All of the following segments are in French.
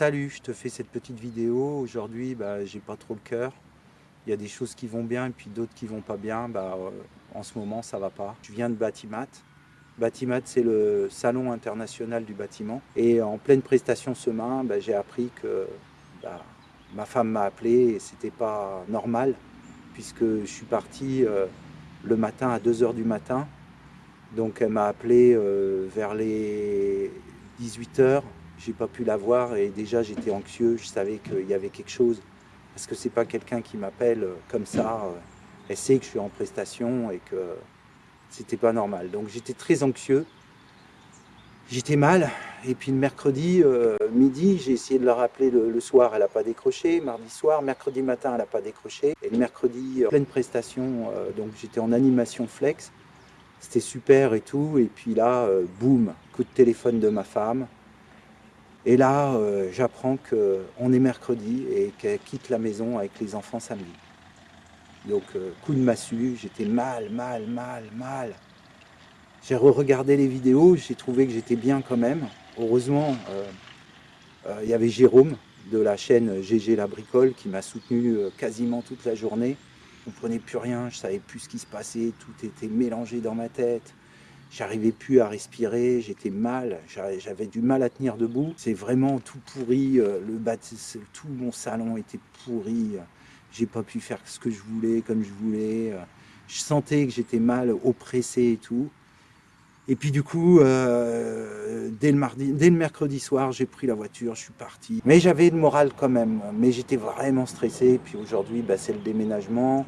Salut, je te fais cette petite vidéo. Aujourd'hui, bah, j'ai pas trop le cœur. Il y a des choses qui vont bien et puis d'autres qui vont pas bien. Bah, euh, en ce moment, ça va pas. Je viens de Batimat. Batimat, c'est le salon international du bâtiment. Et en pleine prestation ce matin, bah, j'ai appris que bah, ma femme m'a appelé et c'était pas normal puisque je suis parti euh, le matin à 2h du matin. Donc elle m'a appelé euh, vers les 18h. J'ai pas pu la voir et déjà j'étais anxieux. Je savais qu'il y avait quelque chose parce que c'est pas quelqu'un qui m'appelle euh, comme ça. Elle sait que je suis en prestation et que c'était pas normal. Donc j'étais très anxieux. J'étais mal. Et puis le mercredi euh, midi, j'ai essayé de la rappeler le, soir, elle n'a pas décroché. Mardi soir, mercredi matin, elle n'a pas décroché. Et le mercredi, pleine prestation, euh, donc j'étais en animation flex. C'était super et tout. Et puis là, euh, boum, coup de téléphone de ma femme. Et là, j'apprends qu'on est mercredi et qu'elle quitte la maison avec les enfants samedi. Donc, coup de massue, j'étais mal, mal, mal, mal. J'ai re-regardé les vidéos, j'ai trouvé que j'étais bien quand même. Heureusement, euh, euh, il y avait Jérôme de la chaîne GG La Bricole qui m'a soutenu euh, quasiment toute la journée. Je ne comprenais plus rien, je ne savais plus ce qui se passait, tout était mélangé dans ma tête. J'arrivais plus à respirer, j'étais mal, j'avais du mal à tenir debout. C'est vraiment tout pourri, le tout mon salon était pourri. J'ai pas pu faire ce que je voulais, comme je voulais. Je sentais que j'étais mal, oppressé et tout. Et puis du coup, euh, dès, le mardi, dès le mercredi soir, j'ai pris la voiture, je suis parti. Mais j'avais le moral quand même, mais j'étais vraiment stressé. Puis aujourd'hui, bah, c'est le déménagement.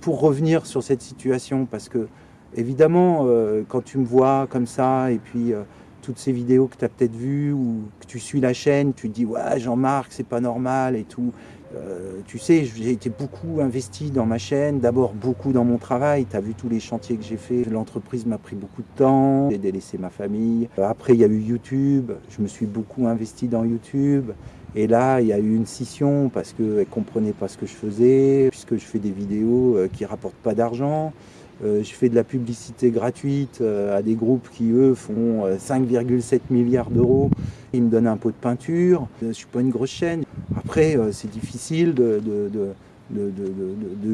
Pour revenir sur cette situation, parce que évidemment, euh, quand tu me vois comme ça, et puis euh, toutes ces vidéos que tu as peut-être vues, ou que tu suis la chaîne, tu te dis « Ouais, Jean-Marc, c'est pas normal et tout ». Euh, tu sais, j'ai été beaucoup investi dans ma chaîne, d'abord beaucoup dans mon travail. Tu as vu tous les chantiers que j'ai fait. L'entreprise m'a pris beaucoup de temps, j'ai délaissé ma famille. Après, il y a eu YouTube. Je me suis beaucoup investi dans YouTube. Et là, il y a eu une scission parce qu'elle ne comprenait pas ce que je faisais, puisque je fais des vidéos qui ne rapportent pas d'argent. Je fais de la publicité gratuite à des groupes qui, eux, font 5,7 milliards d'euros. Ils me donnent un pot de peinture. Je ne suis pas une grosse chaîne. Après, euh, c'est difficile de, de,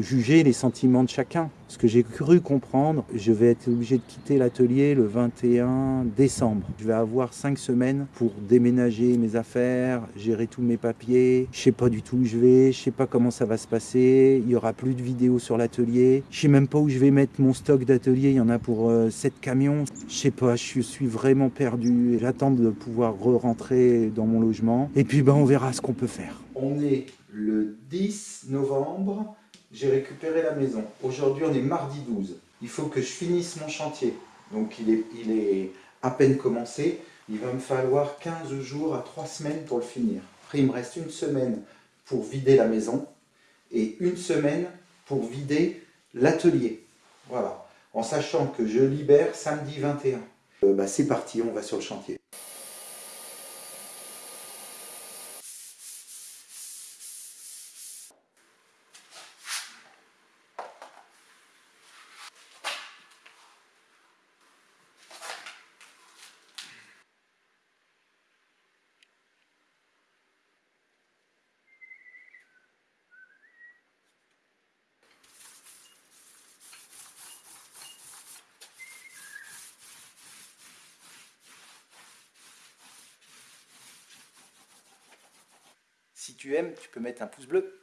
juger les sentiments de chacun. Ce que j'ai cru comprendre, je vais être obligé de quitter l'atelier le 21 décembre. Je vais avoir cinq semaines pour déménager mes affaires, gérer tous mes papiers. Je sais pas du tout où je vais, je sais pas comment ça va se passer. Il y aura plus de vidéos sur l'atelier. Je sais même pas où je vais mettre mon stock d'atelier. Il y en a pour 7 euh, camions. Je sais pas, je suis vraiment perdu. J'attends de pouvoir re-rentrer dans mon logement. Et puis ben, on verra ce qu'on peut faire. On est le 10 novembre, j'ai récupéré la maison. Aujourd'hui, on est mardi 12. Il faut que je finisse mon chantier. Donc, il est, à peine commencé. Il va me falloir 15 jours à 3 semaines pour le finir. Après, il me reste une semaine pour vider la maison et une semaine pour vider l'atelier. Voilà. En sachant que je libère samedi 21. Euh, bah, C'est parti, on va sur le chantier. Si tu aimes, tu peux mettre un pouce bleu.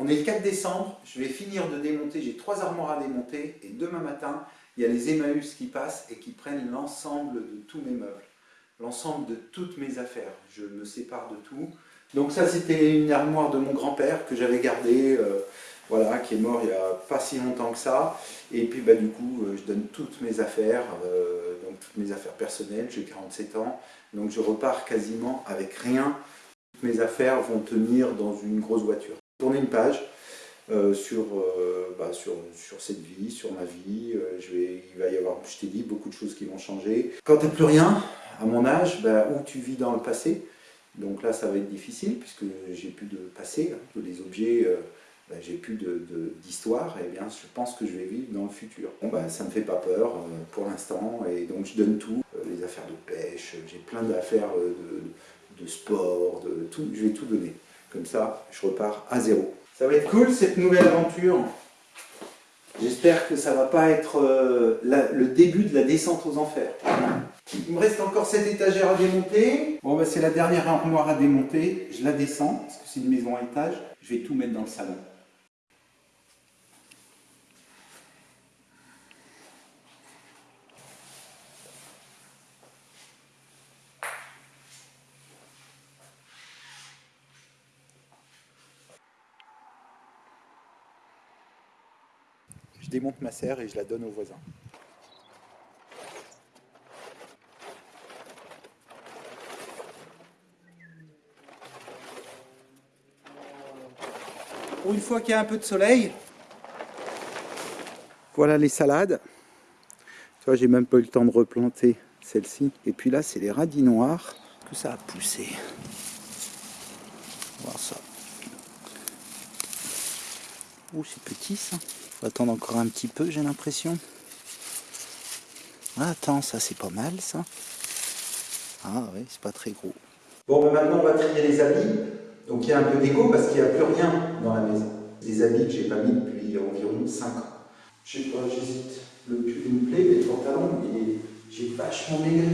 On est le 4 décembre, je vais finir de démonter, j'ai trois armoires à démonter et demain matin, il y a les Emmaüs qui passent et qui prennent l'ensemble de tous mes meubles, l'ensemble de toutes mes affaires. Je me sépare de tout. Donc ça, c'était une armoire de mon grand-père que j'avais gardée, euh, voilà, qui est mort il n'y a pas si longtemps que ça. Et puis bah, du coup, euh, je donne toutes mes affaires, euh, donc toutes mes affaires personnelles, j'ai 47 ans, donc je repars quasiment avec rien Mes affaires vont tenir dans une grosse voiture. Tourner une page euh, sur, euh, bah, sur, sur, cette vie, sur ma vie. Euh, il va y avoir, je t'ai dit, beaucoup de choses qui vont changer. Quand tu n'as plus rien, à mon âge, bah, où tu vis dans le passé, donc là ça va être difficile puisque j'ai plus de passé, hein, tous les objets, bah, j'ai plus d'histoire, et eh bien je pense que je vais vivre dans le futur. Bon bah ça me fait pas peur pour l'instant et donc je donne tout, les affaires de pêche, j'ai plein d'affaires de, de, sport, de tout, je vais tout donner. Comme ça, je repars à zéro. Ça va être cool cette nouvelle aventure. J'espère que ça va pas être euh, le début de la descente aux enfers. Il me reste encore cette étagère à démonter. Bon, bah, c'est la dernière armoire à démonter. Je la descends, parce que c'est une maison à étage. Je vais tout mettre dans le salon. Je démonte ma serre et je la donne aux voisins. Pour une fois qu'il y a un peu de soleil, voilà les salades. Tu vois, j'ai même pas eu le temps de replanter celle-ci. Et puis là, c'est les radis noirs que ça a poussé. Voir ça. Oh, c'est petit ça. Faut attendre encore un petit peu, j'ai l'impression. Ah, attends, ça c'est pas mal ça. Ah oui, c'est pas très gros. Bon, ben maintenant on va trier les habits. Donc il y a un peu d'écho parce qu'il n'y a plus rien dans la maison. Des habits que j'ai pas mis depuis environ 5 ans. Je sais pas, j'hésite. Le pull me plaît, les pantalons, mais j'ai vachement maigri.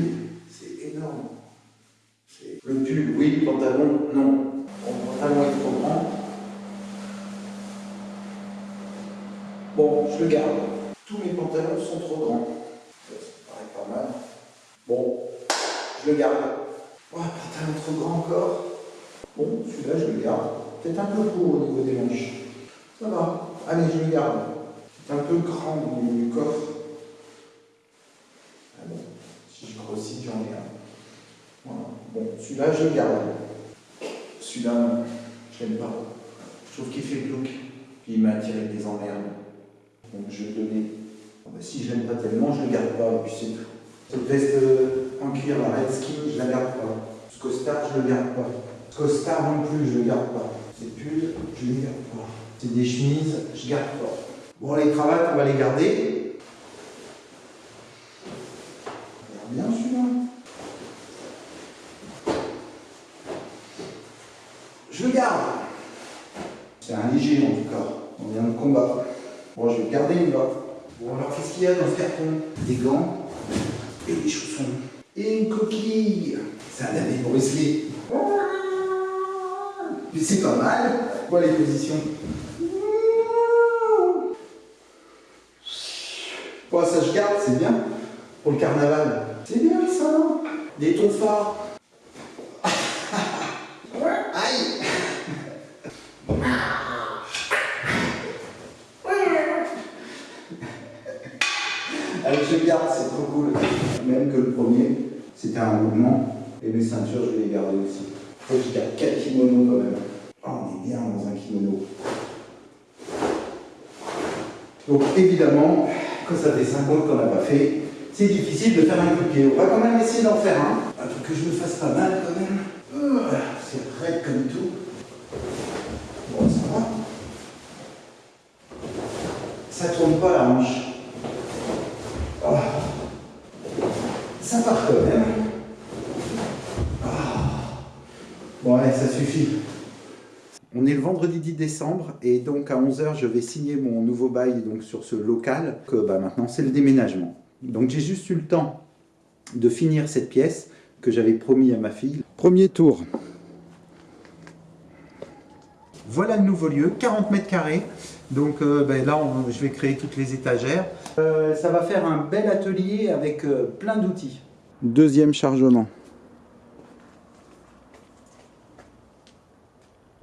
C'est énorme. Le pull, oui, le pantalon, non. Le pantalon est trop grand. Bon, je le garde. Tous mes pantalons sont trop grands. Ça, paraît pas mal. Bon, je le garde. Oh, pantalon trop grand encore. Bon, celui-là, je le garde. Peut-être un peu court au niveau des manches. Ça va. Allez, je le garde. C'est un peu grand au niveau du coffre. Ah bon, si je grossis, j'en ai un. Voilà. Bon, celui-là, je le garde. Celui-là, je l'aime pas. Je trouve qu'il fait glauque. Puis il m'a attiré des emmerdes. Donc je vais donner. Ah bah, si je l'aime pas tellement, je ne le garde pas, et puis c'est tout. Cette veste euh, en cuir, la Redskin, je la garde pas. Ce costard, je ne le garde pas. Ce costard non plus, je ne le garde pas. Ces pulls, je ne les garde pas. C'est des chemises, je ne garde pas. Bon, les cravates, on va les garder. Regarde bien celui-là. Je le garde. C'est un léger en tout cas. On vient de combat. Bon, je vais garder une là. Bon, alors qu'est-ce qu'il y a dans ce carton? Des gants et des chaussons. Et une coquille. C'est un ami Lee. Mais c'est pas mal. Quoi les positions Bon, ça je garde, c'est bien. Pour le carnaval. C'est bien ça. Des tons phares. Je garde, c'est trop cool. Même que le premier, c'était un mouvement. Et mes ceintures, je vais les garder aussi. Faut que je garde 4 kimonos quand même. Oh, on est bien dans un kimono. Donc évidemment, quand ça fait 5 ans qu'on n'a pas fait, c'est difficile de faire un coup de pied. On va quand même essayer d'en faire un. Un truc que je me fasse pas mal quand même. Euh, c'est raide comme tout. Bon, ça va. Ça tourne pas la hanche. Ça part quand même. Ah. Bon, allez, ça suffit. On est le vendredi 10 décembre et donc à 11h, je vais signer mon nouveau bail donc, sur ce local. Que bah, maintenant, c'est le déménagement. Donc j'ai juste eu le temps de finir cette pièce que j'avais promis à ma fille. Premier tour. Voilà le nouveau lieu, 40 mètres carrés. Donc euh, ben là, je vais créer toutes les étagères. Euh, ça va faire un bel atelier avec euh, plein d'outils. Deuxième chargement.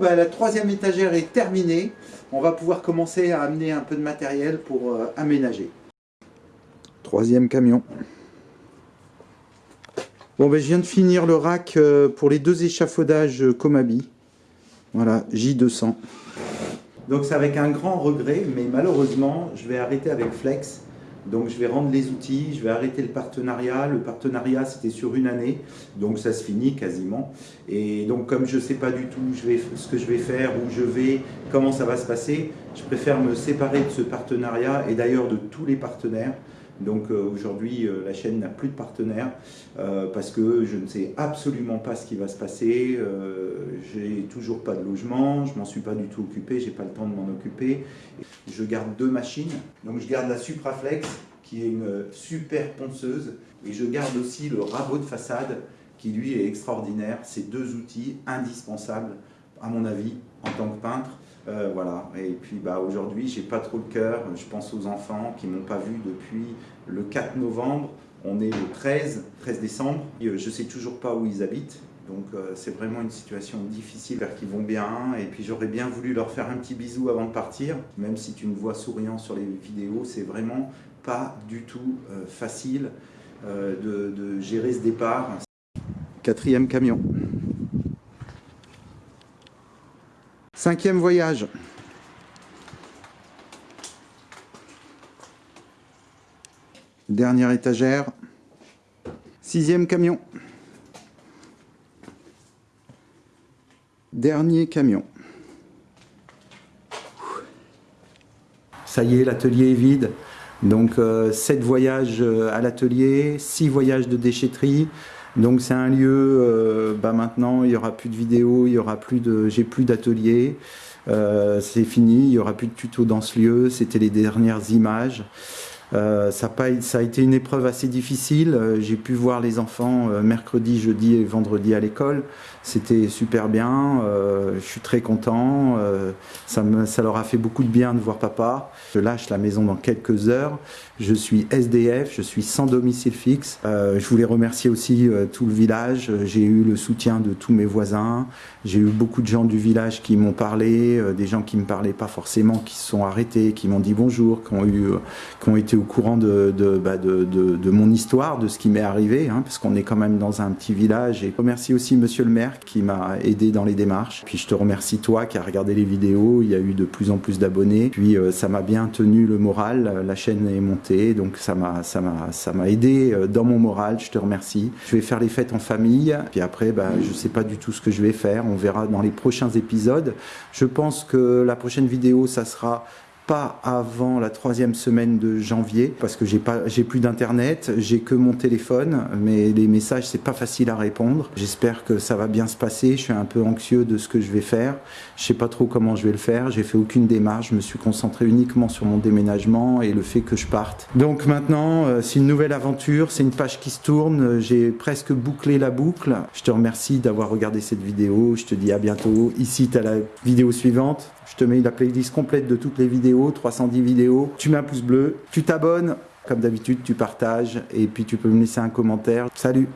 Ben, la troisième étagère est terminée. On va pouvoir commencer à amener un peu de matériel pour aménager. Troisième camion. Bon, ben, je viens de finir le rack euh, pour les deux échafaudages Comabi. Voilà, J200. Donc c'est avec un grand regret, mais malheureusement, je vais arrêter avec Flex. Donc je vais rendre les outils, je vais arrêter le partenariat. Le partenariat, c'était sur une année, donc ça se finit quasiment. Et donc comme je ne sais pas du tout ce que je vais faire, où je vais, comment ça va se passer, je préfère me séparer de ce partenariat et d'ailleurs de tous les partenaires. Donc euh, aujourd'hui, euh, la chaîne n'a plus de partenaires euh, parce que je ne sais absolument pas ce qui va se passer. Toujours pas de logement, je m'en suis pas du tout occupé, j'ai pas le temps de m'en occuper. Je garde deux machines. Donc je garde la Supraflex qui est une super ponceuse et je garde aussi le rabot de façade qui lui est extraordinaire. C'est deux outils indispensables à mon avis en tant que peintre. Euh, voilà. Et puis bah, aujourd'hui, j'ai pas trop le cœur. Je pense aux enfants qui m'ont pas vu depuis le 4 novembre. On est le 13, 13 décembre. Euh, je sais toujours pas où ils habitent. Donc euh, c'est vraiment une situation difficile, j'espère qu'ils vont bien. Et puis j'aurais bien voulu leur faire un petit bisou avant de partir. Même si tu me vois souriant sur les vidéos, c'est vraiment pas du tout facile de, de gérer ce départ. Quatrième camion. Cinquième voyage. Dernière étagère. Sixième camion. Dernier camion. Ça y est, l'atelier est vide. Donc, euh, 7 voyages euh, à l'atelier, 6 voyages de déchetterie, donc c'est un lieu, euh, bah maintenant il n'y aura plus de vidéos, y aura plus de, j'ai plus d'atelier, euh, c'est fini, il n'y aura plus de tutos dans ce lieu, c'était les dernières images. Euh, ça, a été une épreuve assez difficile. J'ai pu voir les enfants mercredi, jeudi et vendredi à l'école. C'était super bien. je suis très content. ça, ça leur a fait beaucoup de bien de voir papa. Je lâche la maison dans quelques heures. Je suis SDF, je suis sans domicile fixe. Euh, je voulais remercier aussi euh, tout le village. J'ai eu le soutien de tous mes voisins. J'ai eu beaucoup de gens du village qui m'ont parlé, euh, des gens qui ne me parlaient pas forcément, qui se sont arrêtés, qui m'ont dit bonjour, qui ont, eu, qui ont été au courant de, de, bah de, de, mon histoire, de ce qui m'est arrivé, hein, parce qu'on est quand même dans un petit village. Et je remercie aussi monsieur le maire qui m'a aidé dans les démarches. Puis je te remercie toi qui as regardé les vidéos. Il y a eu de plus en plus d'abonnés. Puis ça m'a bien tenu le moral. La chaîne est montée donc ça m'a ça m'a aidé euh, dans mon moral. Je te remercie. Je vais faire les fêtes en famille, puis après, bah, je sais pas du tout ce que je vais faire. On verra dans les prochains épisodes. Je pense que la prochaine vidéo, ça sera pas avant la troisième semaine de janvier parce que j'ai pas j'ai plus d'internet, j'ai que mon téléphone, mais les messages c'est pas facile à répondre. J'espère que ça va bien se passer. Je suis un peu anxieux de ce que je vais faire. Je sais pas trop comment je vais le faire. J'ai fait aucune démarche. Je me suis concentré uniquement sur mon déménagement et le fait que je parte. Donc maintenant, euh, c'est une nouvelle aventure. C'est une page qui se tourne. J'ai presque bouclé la boucle. Je te remercie d'avoir regardé cette vidéo. Je te dis à bientôt. Ici, tu as la vidéo suivante. Je te mets la playlist complète de toutes les vidéos, 310 vidéos. Tu mets un pouce bleu, tu t'abonnes, comme d'habitude, tu partages et puis tu peux me laisser un commentaire. Salut